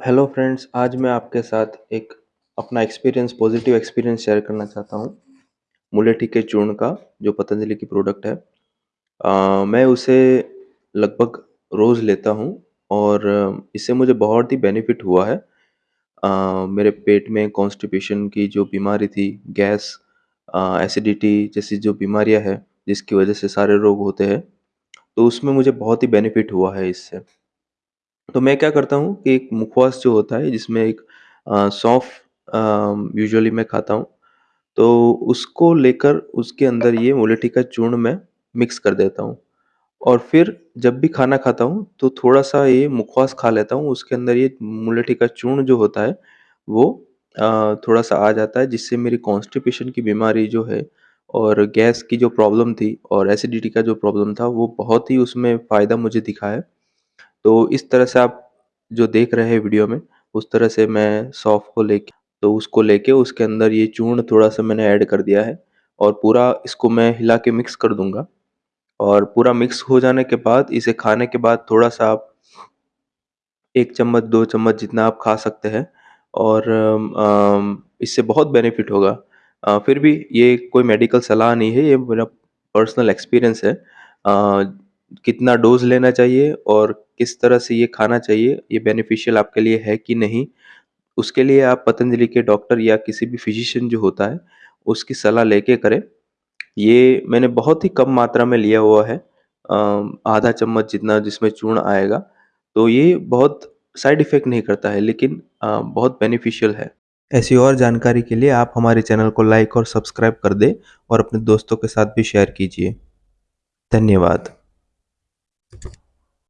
Hello friends आज मैं आपके साथ एक अपना एक्सपीरियंस पॉजिटिव एक्सपीरियंस शेयर करना चाहता हूँ। मुलेठी के चूर्ण का जो पतंजलि की प्रोडक्ट है। अ, मैं उसे लगभग रोज़ लेता हूँ और इससे मुझे बहुत ही बेनिफिट हुआ है। अ, मेरे पेट में कॉन्स्टिपेशन की जो बीमारी थी गैस एसिडिटी जैसी जो बीमारियाँ है जिसकी वजह से सारे रोग होते हैं तो उसमें मुझे बहुत ही बेनिफिट हुआ है इससे। तो मैं क्या करता हूँ कि एक मुखवास जो होता है जिसमें एक सौंफ अ, यूजुअली मैं खाता हूँ, तो उसको लेकर उसके अंदर ये मुलेठी का चूर्ण मैं मिक्स कर देता हूँ और फिर जब भी खाना खाता हूँ, तो थोड़ा-सा ये मुखवास खा लेता हूँ, उसके अंदर ये मुलेठी का चूर्ण जो होता है, वो थोड़ा-सा आ जाता है जिससे मेरी कॉन्स्टिपेशन की बीमारी जो है और गैस की जो प्रॉब्लम थी और एसिडिटी का जो प्रॉब्लम था, वो बहुत ही उसमें फ़ायदा मुझे दिखा है। तो इस तरह से आप जो देख रहे हैं वीडियो में, उस तरह से मैं सौंफ को लेके तो उसको लेके उसके अंदर ये चूर्ण थोड़ा-सा मैंने ऐड कर दिया है और पूरा इसको मैं हिला के मिक्स कर दूँगा और पूरा मिक्स हो जाने के बाद इसे खाने के बाद थोड़ा-सा आप एक चम्मच, दो चम्मच जितना आप खा सकते हैं और इससे बहुत बेनिफिट होगा। फिर भी ये कोई मेडिकल सलाह नहीं है, ये मेरा पर्सनल एक्सपीरियंस है। कितना डोज़ लेना चाहिए और किस तरह से ये खाना चाहिए, ये बेनिफिशियल आपके लिए है कि नहीं, उसके लिए आप पतंजलि के डॉक्टर या किसी भी फिजिशियन जो होता है, उसकी सलाह लेके करें। ये मैंने बहुत ही कम मात्रा में लिया हुआ है आधा चम्मच जितना जिसमें चूर्ण आएगा, तो ये बहुत साइड इफ़ेक्ट नहीं करता है लेकिन बहुत बेनिफिशियल है। ऐसी और जानकारी के लिए आप हमारे चैनल को लाइक और सब्सक्राइब कर दें और अपने दोस्तों के साथ भी शेयर कीजिए। धन्यवाद।